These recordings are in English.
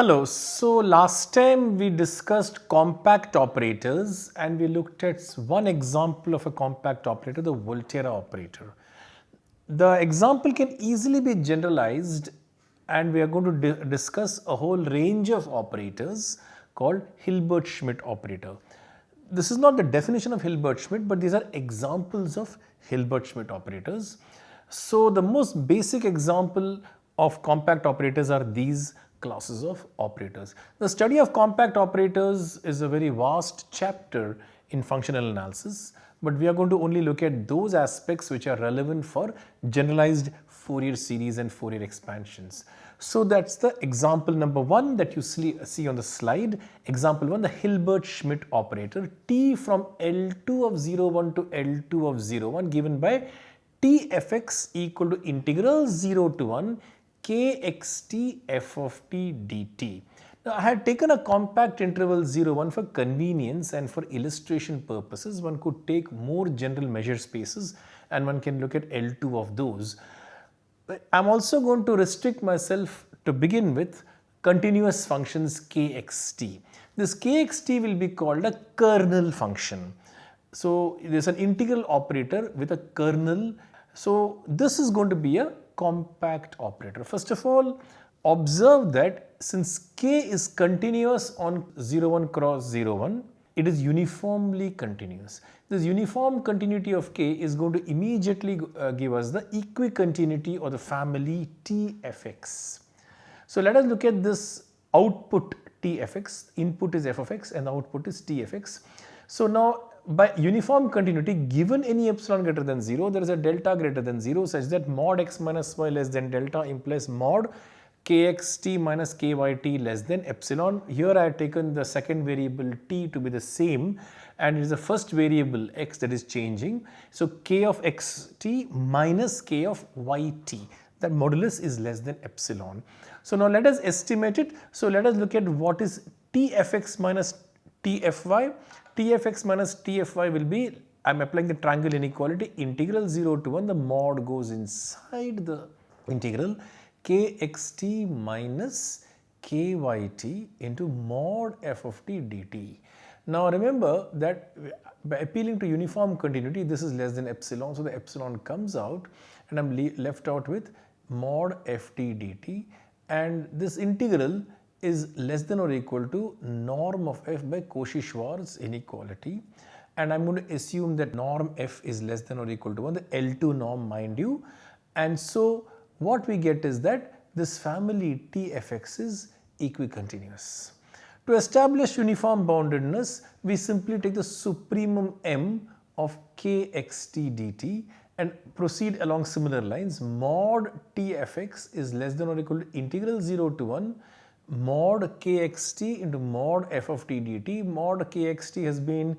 Hello, so last time we discussed compact operators and we looked at one example of a compact operator, the Volterra operator. The example can easily be generalized and we are going to di discuss a whole range of operators called Hilbert-Schmidt operator. This is not the definition of Hilbert-Schmidt but these are examples of Hilbert-Schmidt operators. So the most basic example of compact operators are these classes of operators. The study of compact operators is a very vast chapter in functional analysis, but we are going to only look at those aspects which are relevant for generalized Fourier series and Fourier expansions. So that's the example number one that you see on the slide. Example one, the Hilbert-Schmidt operator T from L2 of 01 to L2 of 01 given by Tfx equal to integral 0 to 1 kxt f of t dt. Now I had taken a compact interval 0 1 for convenience and for illustration purposes one could take more general measure spaces and one can look at L2 of those. I am also going to restrict myself to begin with continuous functions kxt. This kxt will be called a kernel function. So there is an integral operator with a kernel. So this is going to be a compact operator. First of all, observe that since k is continuous on 0 1 cross 0 1, it is uniformly continuous. This uniform continuity of k is going to immediately uh, give us the equicontinuity or the family tfx. So let us look at this output tfx, input is f of x and output is tfx. So now by uniform continuity given any epsilon greater than 0 there is a delta greater than 0 such that mod x minus y less than delta implies mod kxt minus kyt less than epsilon. Here I have taken the second variable t to be the same and it is the first variable x that is changing. So k of xt minus k of yt that modulus is less than epsilon. So now let us estimate it. So let us look at what is tfx minus tfy Tfx minus Tfy will be, I am applying the triangle inequality, integral 0 to 1, the mod goes inside the integral kxt minus kyt into mod f of t dt. Now remember that by appealing to uniform continuity, this is less than epsilon, so the epsilon comes out and I am left out with mod ft dt and this integral is less than or equal to norm of f by Cauchy-Schwarz inequality. And I am going to assume that norm f is less than or equal to 1 the L2 norm mind you. And so what we get is that this family Tfx is equicontinuous. To establish uniform boundedness we simply take the supremum m of kxt dt and proceed along similar lines. Mod Tfx is less than or equal to integral 0 to 1 mod kxt into mod f of t dt. Mod kxt has been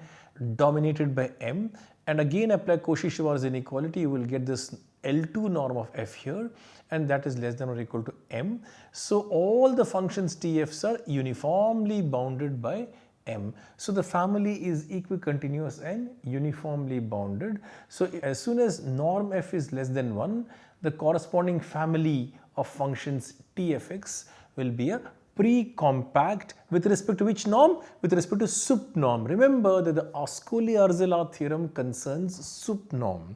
dominated by m and again apply Cauchy-Schwarz inequality you will get this L2 norm of f here and that is less than or equal to m. So all the functions tf's are uniformly bounded by m. So the family is equicontinuous and uniformly bounded. So as soon as norm f is less than 1 the corresponding family of functions tfx will be a pre-compact with respect to which norm? With respect to sup norm. Remember that the Ascoli-Arzelà theorem concerns sup norm.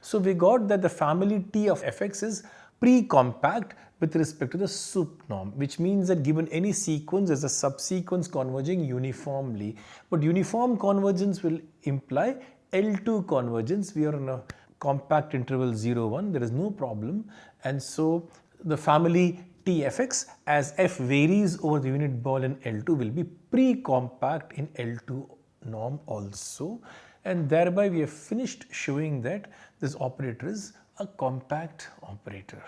So we got that the family T of fx is pre-compact with respect to the sup norm which means that given any sequence as a subsequence converging uniformly but uniform convergence will imply L2 convergence we are in a compact interval 0 1 there is no problem and so the family Tfx as f varies over the unit ball in L2 will be pre-compact in L2 norm also and thereby we have finished showing that this operator is a compact operator.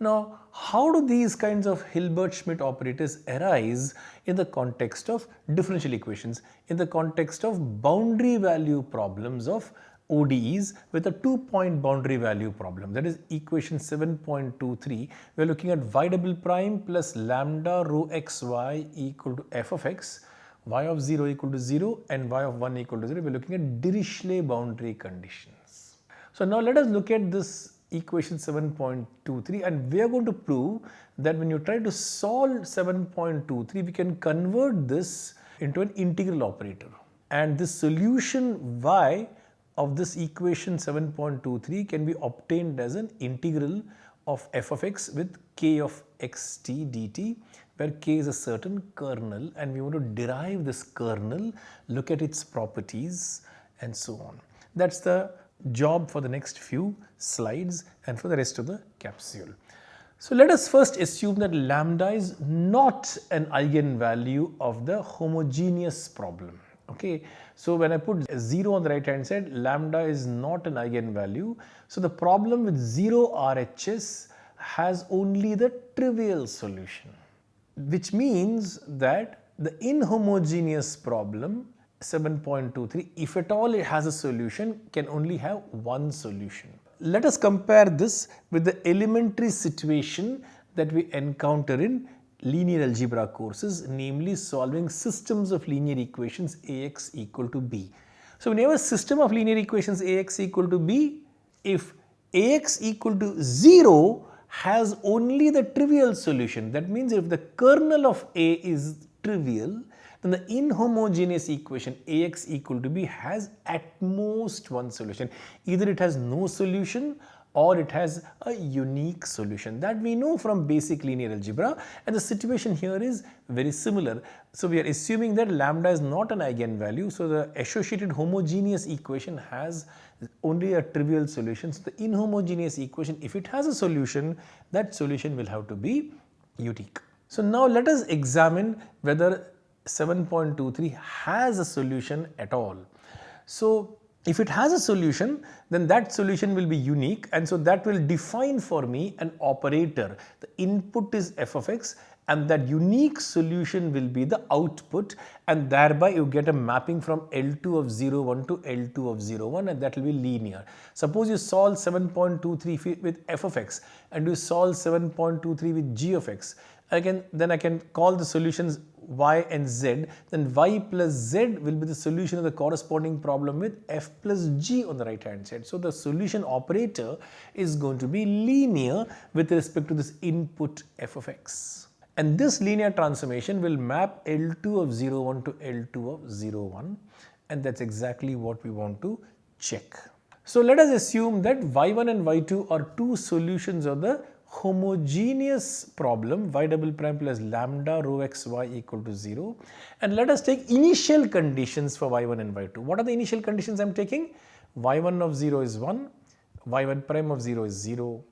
Now, how do these kinds of Hilbert-Schmidt operators arise in the context of differential equations, in the context of boundary value problems of ODEs with a two point boundary value problem. That is equation 7.23 we are looking at y double prime plus lambda rho xy equal to f of x y of 0 equal to 0 and y of 1 equal to 0 we are looking at Dirichlet boundary conditions. So now let us look at this equation 7.23 and we are going to prove that when you try to solve 7.23 we can convert this into an integral operator. And this solution y of this equation 7.23 can be obtained as an integral of f of x with k of xt dt where k is a certain kernel and we want to derive this kernel, look at its properties and so on. That's the job for the next few slides and for the rest of the capsule. So let us first assume that lambda is not an eigenvalue of the homogeneous problem. Okay, so when I put 0 on the right hand side, lambda is not an eigenvalue. So the problem with 0 RHS has only the trivial solution, which means that the inhomogeneous problem 7.23 if at all it has a solution can only have one solution. Let us compare this with the elementary situation that we encounter in linear algebra courses namely solving systems of linear equations Ax equal to b. So when you have a system of linear equations Ax equal to b if Ax equal to 0 has only the trivial solution that means if the kernel of A is trivial then the inhomogeneous equation Ax equal to b has at most one solution. Either it has no solution or it has a unique solution that we know from basic linear algebra and the situation here is very similar. So we are assuming that lambda is not an eigenvalue so the associated homogeneous equation has only a trivial solution. So the inhomogeneous equation if it has a solution that solution will have to be unique. So now let us examine whether 7.23 has a solution at all. So if it has a solution, then that solution will be unique and so that will define for me an operator. The input is f of x and that unique solution will be the output and thereby you get a mapping from L2 of 01 to L2 of 01 and that will be linear. Suppose you solve 7.23 with f of x and you solve 7.23 with g of x again then I can call the solutions y and z, then y plus z will be the solution of the corresponding problem with f plus g on the right hand side. So the solution operator is going to be linear with respect to this input f of x. And this linear transformation will map L2 of 0 01 to L2 of 0 01 and that's exactly what we want to check. So let us assume that y1 and y2 are two solutions of the homogeneous problem y double prime plus lambda rho x y equal to 0 and let us take initial conditions for y1 and y2. What are the initial conditions I am taking? y1 of 0 is 1, y1 prime of 0 is 0,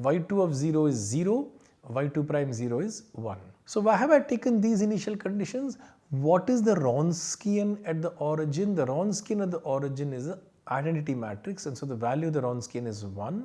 y2 of 0 is 0, y2 prime 0 is 1. So why have I taken these initial conditions? What is the Wronskian at the origin? The Wronskian at the origin is an identity matrix and so the value of the Wronskian is 1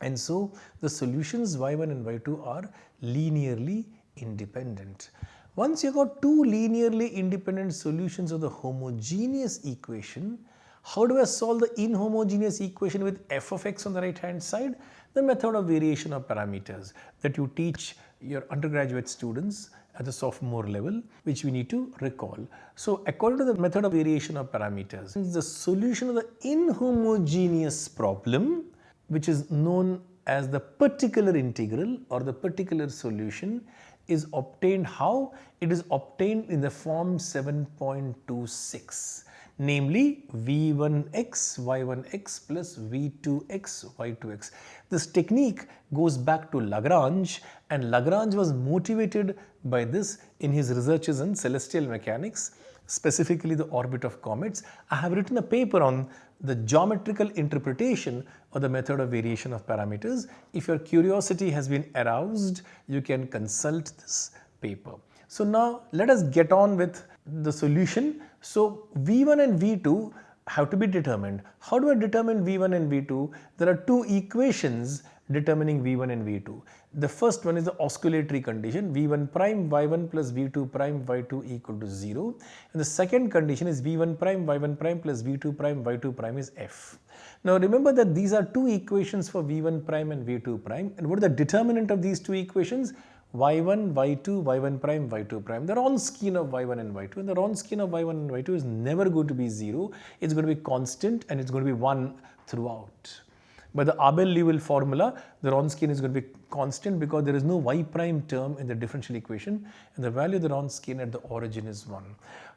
and so the solutions y1 and y2 are linearly independent. Once you got two linearly independent solutions of the homogeneous equation, how do I solve the inhomogeneous equation with f of x on the right hand side? The method of variation of parameters that you teach your undergraduate students at the sophomore level which we need to recall. So according to the method of variation of parameters, the solution of the inhomogeneous problem which is known as the particular integral or the particular solution is obtained how? It is obtained in the form 7.26 namely v1x y1x plus v2x y2x. This technique goes back to Lagrange and Lagrange was motivated by this in his researches in celestial mechanics specifically the orbit of comets. I have written a paper on the geometrical interpretation of the method of variation of parameters. If your curiosity has been aroused, you can consult this paper. So now let us get on with the solution. So V1 and V2 have to be determined. How do I determine V1 and V2? There are two equations determining V1 and V2. The first one is the oscillatory condition V1 prime y1 plus V2 prime y2 equal to 0 and the second condition is V1 prime y1 prime plus V2 prime y2 prime is f. Now remember that these are two equations for V1 prime and V2 prime and what is the determinant of these two equations? y1, y2, y1 prime, y2 prime. The Wronskian of y1 and y2 and the Wronskian of y1 and y2 is never going to be 0. It's going to be constant and it's going to be 1 throughout. By the Abel-Liouville formula, the Wronskian is going to be constant because there is no y prime term in the differential equation and the value of the Wronskian at the origin is 1.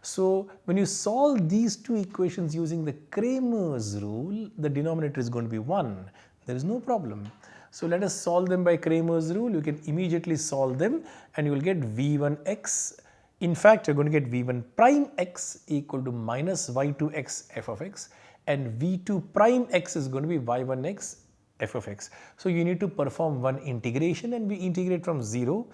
So when you solve these two equations using the Cramer's rule, the denominator is going to be 1. There is no problem. So let us solve them by Cramer's rule. You can immediately solve them and you will get v1x. In fact, you're going to get v1 prime x equal to minus y2x f of x and v2 prime x is going to be y1x f of x. So you need to perform one integration and we integrate from 0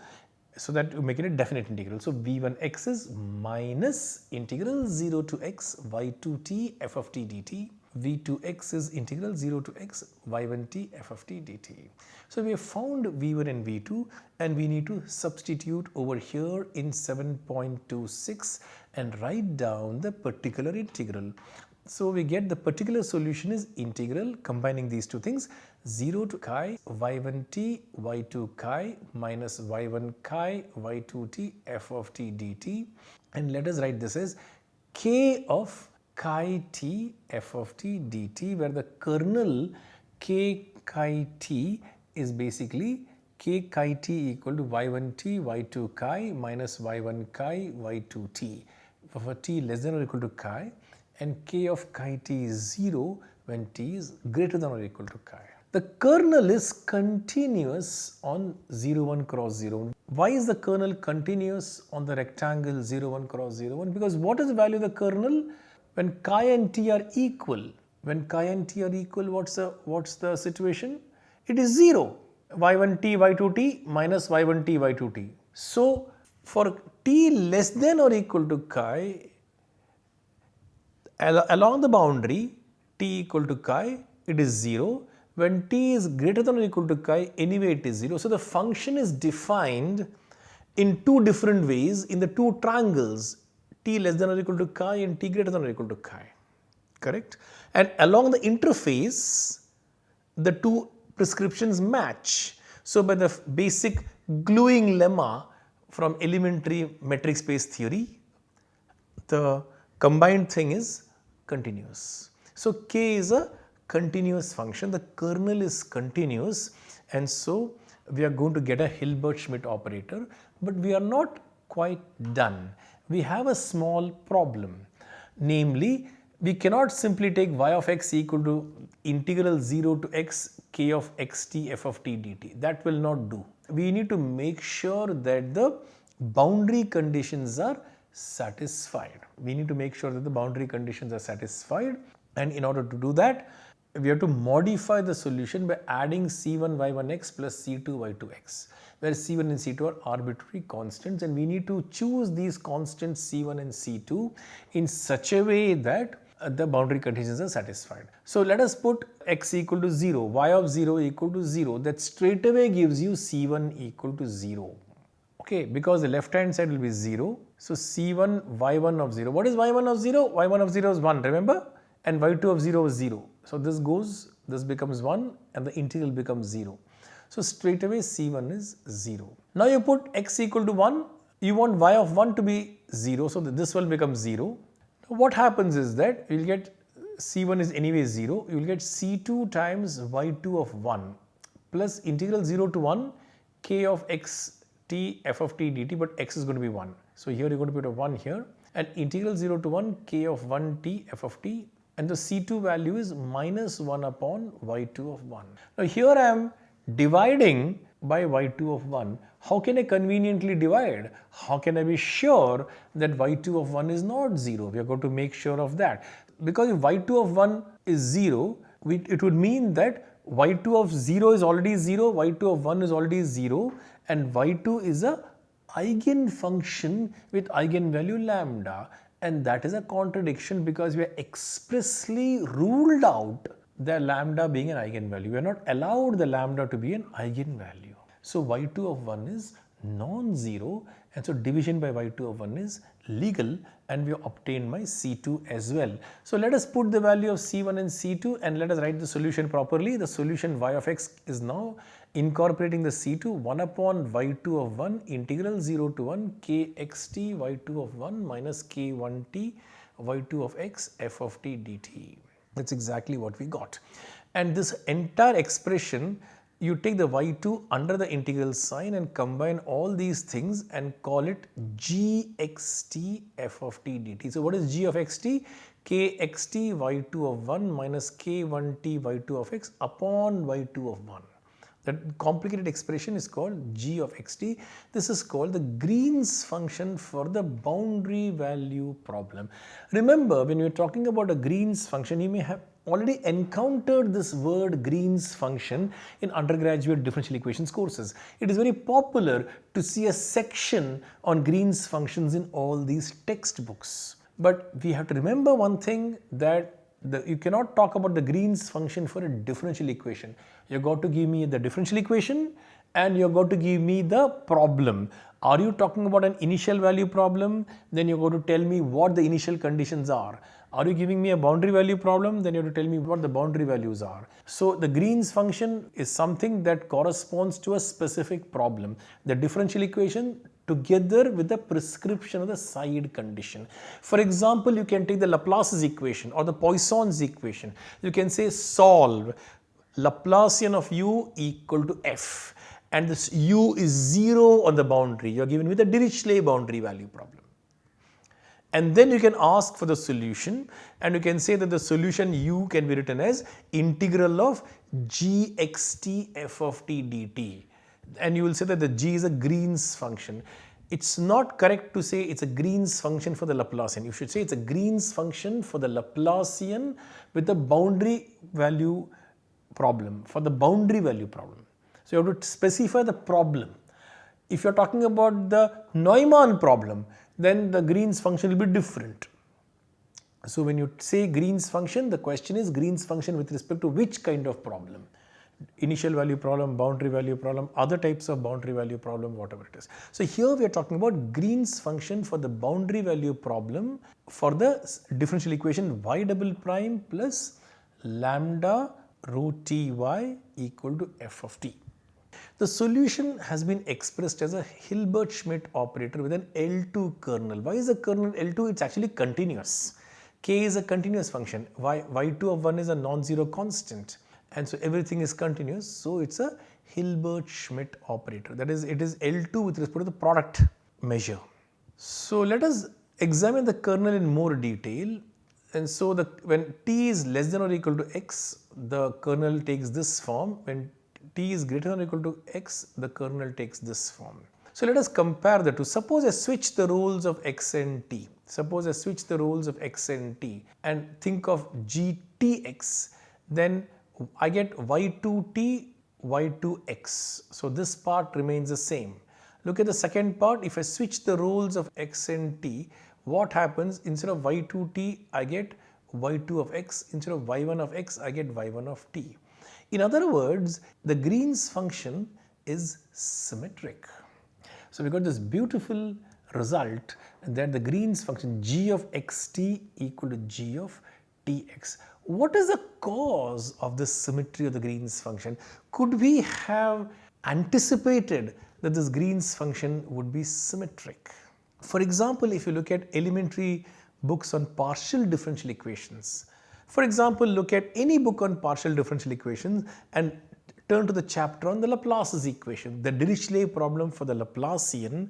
so that you make it a definite integral. So v1x is minus integral 0 to x y2t f of t dt v2x is integral 0 to x y1t f of t dt. So we have found v1 and v2 and we need to substitute over here in 7.26 and write down the particular integral. So we get the particular solution is integral combining these two things 0 to chi y1t y2 chi minus y1 chi y2t f of t dt. And let us write this as k of chi t f of t dt where the kernel k chi t is basically k chi t equal to y1t y2 chi minus y1 chi y2t for t less than or equal to chi and k of chi t is 0 when t is greater than or equal to chi. The kernel is continuous on 0 1 cross 0. Why is the kernel continuous on the rectangle 0 1 cross 0 1? Because what is the value of the kernel? When chi and t are equal, when chi and t are equal, what's the, what's the situation? It is 0, y1t, y2t minus y1t, y2t. So, for t less than or equal to chi, along the boundary t equal to chi, it is 0. When t is greater than or equal to chi, anyway it is 0. So, the function is defined in two different ways in the two triangles t less than or equal to chi and t greater than or equal to chi, correct? And along the interface, the two prescriptions match. So by the basic gluing lemma from elementary metric space theory, the combined thing is continuous. So k is a continuous function, the kernel is continuous and so we are going to get a Hilbert-Schmidt operator, but we are not quite done we have a small problem. Namely, we cannot simply take y of x equal to integral 0 to x k of xt f of t dt. That will not do. We need to make sure that the boundary conditions are satisfied. We need to make sure that the boundary conditions are satisfied and in order to do that, we have to modify the solution by adding c1 y1x plus c2 y2x where C1 and C2 are arbitrary constants and we need to choose these constants C1 and C2 in such a way that uh, the boundary conditions are satisfied. So let us put x equal to 0, y of 0 equal to 0 that straight away gives you C1 equal to 0. Okay, because the left hand side will be 0. So C1 y1 of 0. What is y1 of 0? y1 of 0 is 1 remember and y2 of 0 is 0. So this goes, this becomes 1 and the integral becomes 0. So straight away C1 is 0. Now you put x equal to 1, you want y of 1 to be 0, so this will become 0. Now what happens is that you will get C1 is anyway 0, you will get C2 times y2 of 1 plus integral 0 to 1 k of x t f of t dt but x is going to be 1. So here you're going to put a 1 here and integral 0 to 1 k of 1 t f of t and the C2 value is minus 1 upon y2 of 1. Now here I am dividing by y2 of 1, how can I conveniently divide? How can I be sure that y2 of 1 is not 0? We are going to make sure of that. Because if y2 of 1 is 0, we, it would mean that y2 of 0 is already 0, y2 of 1 is already 0 and y2 is a eigenfunction with eigenvalue lambda and that is a contradiction because we are expressly ruled out the lambda being an eigenvalue. We are not allowed the lambda to be an eigenvalue. So y2 of 1 is non-zero and so division by y2 of 1 is legal and we obtain my C2 as well. So let us put the value of C1 and C2 and let us write the solution properly. The solution y of x is now incorporating the C2 1 upon y2 of 1 integral 0 to 1 kxt y2 of 1 minus k1t y2 of x f of t dt. That's exactly what we got. And this entire expression you take the y2 under the integral sign and combine all these things and call it gxt f of t dt. So, what is g of xt? kxt y2 of 1 minus k1t y2 of x upon y2 of 1. That complicated expression is called g of xt. This is called the Green's function for the boundary value problem. Remember when you are talking about a Green's function you may have already encountered this word Green's function in undergraduate differential equations courses. It is very popular to see a section on Green's functions in all these textbooks. But we have to remember one thing that the, you cannot talk about the Green's function for a differential equation. You got to give me the differential equation and you got to give me the problem. Are you talking about an initial value problem? Then you got to tell me what the initial conditions are. Are you giving me a boundary value problem? Then you have to tell me what the boundary values are. So the Green's function is something that corresponds to a specific problem. The differential equation together with the prescription of the side condition. For example, you can take the Laplace's equation or the Poisson's equation. You can say solve Laplacian of u equal to f and this u is 0 on the boundary. You are given with a Dirichlet boundary value problem. And then you can ask for the solution and you can say that the solution u can be written as integral of gxt f of t dt and you will say that the g is a Green's function. It's not correct to say it's a Green's function for the Laplacian. You should say it's a Green's function for the Laplacian with the boundary value problem, for the boundary value problem. So you have to specify the problem. If you're talking about the Neumann problem, then the Green's function will be different. So when you say Green's function, the question is Green's function with respect to which kind of problem? Initial value problem, boundary value problem, other types of boundary value problem, whatever it is. So here we are talking about Green's function for the boundary value problem for the differential equation y double prime plus lambda rho ty equal to f of t. The solution has been expressed as a Hilbert-Schmidt operator with an L2 kernel. Why is the kernel L2? It's actually continuous. K is a continuous function. Y, y2 of 1 is a non-zero constant and so everything is continuous. So it's a Hilbert-Schmidt operator that is it is L2 with respect to the product measure. So let us examine the kernel in more detail and so the when t is less than or equal to x the kernel takes this form when t is greater than or equal to x the kernel takes this form. So let us compare the two. Suppose I switch the roles of x and t. Suppose I switch the roles of x and t and think of gtx then I get y2t, y2x. So this part remains the same. Look at the second part. If I switch the roles of x and t, what happens instead of y2t, I get y2 of x. Instead of y1 of x, I get y1 of t. In other words, the Green's function is symmetric. So we got this beautiful result that the Green's function g of xt equal to g of tx. What is the cause of this symmetry of the Green's function? Could we have anticipated that this Green's function would be symmetric? For example, if you look at elementary books on partial differential equations, for example, look at any book on partial differential equations and turn to the chapter on the Laplace's equation, the Dirichlet problem for the Laplacian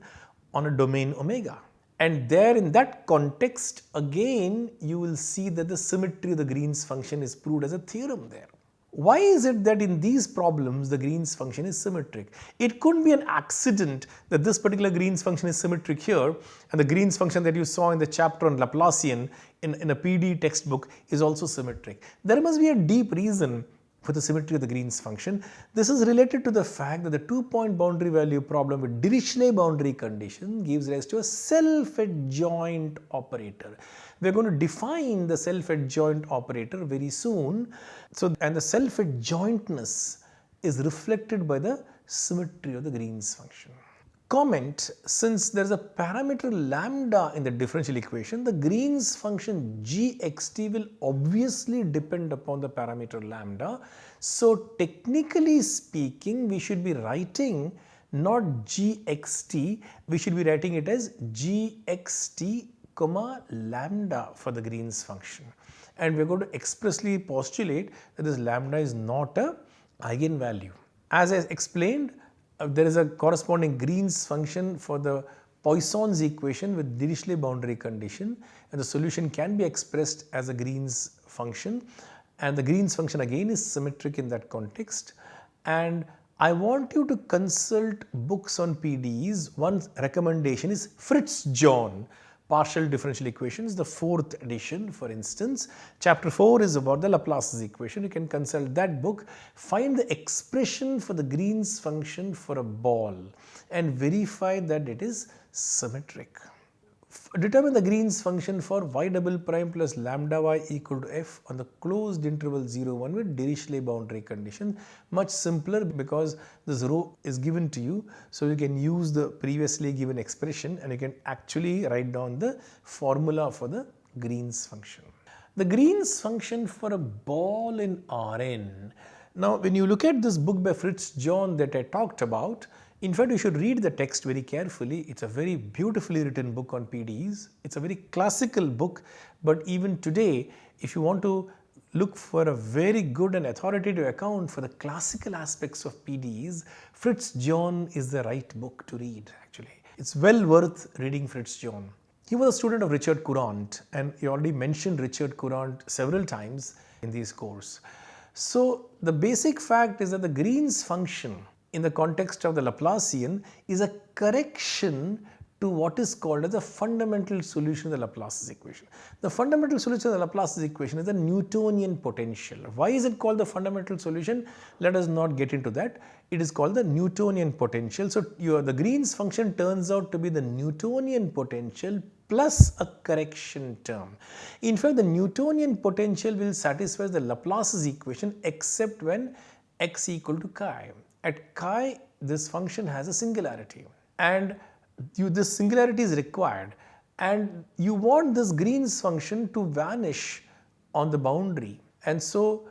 on a domain omega. And there in that context again you will see that the symmetry of the Green's function is proved as a theorem there. Why is it that in these problems the Green's function is symmetric? It couldn't be an accident that this particular Green's function is symmetric here and the Green's function that you saw in the chapter on Laplacian in, in a PD textbook is also symmetric. There must be a deep reason for the symmetry of the Green's function. This is related to the fact that the two-point boundary value problem with Dirichlet boundary condition gives rise to a self-adjoint operator. We are going to define the self-adjoint operator very soon. So, and the self-adjointness is reflected by the symmetry of the Green's function comment since there is a parameter lambda in the differential equation, the Green's function gxt will obviously depend upon the parameter lambda. So technically speaking, we should be writing not gxt, we should be writing it as gxt comma lambda for the Green's function. and we're going to expressly postulate that this lambda is not a eigenvalue. As I explained, Uh, there is a corresponding Green's function for the Poisson's equation with Dirichlet boundary condition and the solution can be expressed as a Green's function. And the Green's function again is symmetric in that context. And I want you to consult books on PDEs. One recommendation is Fritz John partial differential equations, the fourth edition for instance. Chapter 4 is about the Laplace's equation. You can consult that book, find the expression for the Green's function for a ball and verify that it is symmetric determine the Green's function for y double prime plus lambda y equal to f on the closed interval 0 1 with Dirichlet boundary condition. Much simpler because this rho is given to you. So, you can use the previously given expression and you can actually write down the formula for the Green's function. The Green's function for a ball in Rn. Now, when you look at this book by Fritz John that I talked about, in fact, you should read the text very carefully. It's a very beautifully written book on PDEs. It's a very classical book, but even today, if you want to look for a very good and authoritative account for the classical aspects of PDEs, Fritz John is the right book to read actually. It's well worth reading Fritz John. He was a student of Richard Courant and he already mentioned Richard Courant several times in this course. So the basic fact is that the Green's function in the context of the Laplacian is a correction to what is called as a fundamental solution of the Laplace's equation. The fundamental solution of the Laplace's equation is the Newtonian potential. Why is it called the fundamental solution? Let us not get into that. It is called the Newtonian potential. So, your, the Green's function turns out to be the Newtonian potential plus a correction term. In fact, the Newtonian potential will satisfy the Laplace's equation except when x equal to chi. At chi this function has a singularity and you, this singularity is required and you want this Green's function to vanish on the boundary and so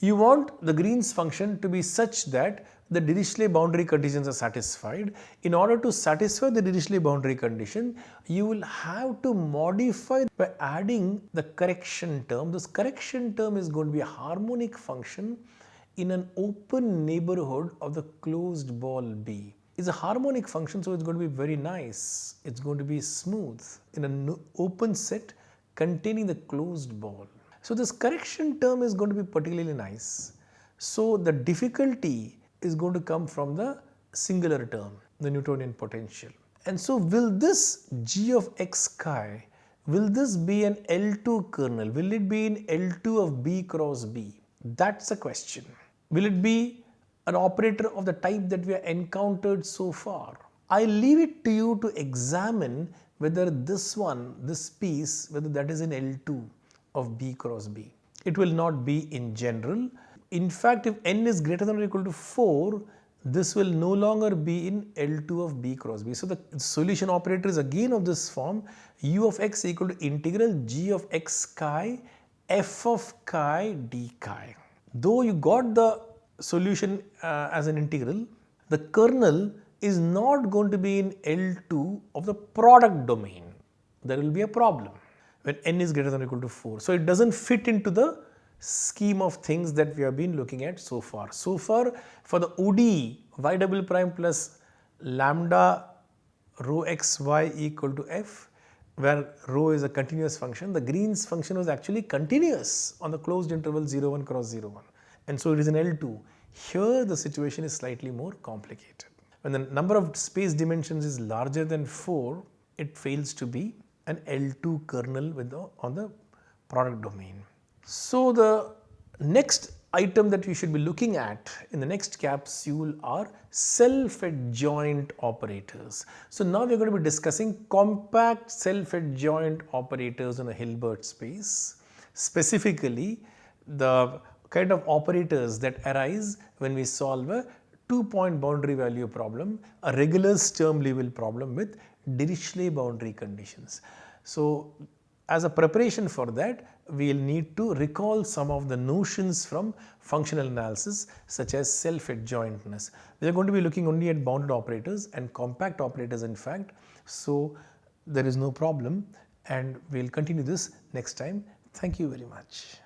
you want the Green's function to be such that the Dirichlet boundary conditions are satisfied. In order to satisfy the Dirichlet boundary condition, you will have to modify by adding the correction term. This correction term is going to be a harmonic function in an open neighborhood of the closed ball B. It's a harmonic function so it's going to be very nice. It's going to be smooth in an open set containing the closed ball. So this correction term is going to be particularly nice. So the difficulty is going to come from the singular term, the Newtonian potential. And so will this g of x chi, will this be an L2 kernel? Will it be in L2 of B cross B? That's a question. Will it be an operator of the type that we have encountered so far? I leave it to you to examine whether this one, this piece, whether that is in L2 of B cross B. It will not be in general. In fact, if n is greater than or equal to 4, this will no longer be in L2 of B cross B. So, the solution operator is again of this form u of x equal to integral g of x chi f of chi d chi though you got the solution uh, as an integral, the kernel is not going to be in L2 of the product domain. There will be a problem when n is greater than or equal to 4. So, it does not fit into the scheme of things that we have been looking at so far. So far for the ODE y double prime plus lambda rho x y equal to f where rho is a continuous function, the Green's function was actually continuous on the closed interval 0 1 cross 0 1 and so it is an L2. Here the situation is slightly more complicated. When the number of space dimensions is larger than 4, it fails to be an L2 kernel the, on the product domain. So the next item that we should be looking at in the next capsule are self-adjoint operators. So now we are going to be discussing compact self-adjoint operators in a Hilbert space. Specifically, the kind of operators that arise when we solve a two point boundary value problem, a regular Sturm Liouville problem with Dirichlet boundary conditions. So as a preparation for that, we will need to recall some of the notions from functional analysis such as self-adjointness. We are going to be looking only at bounded operators and compact operators in fact. So, there is no problem and we will continue this next time. Thank you very much.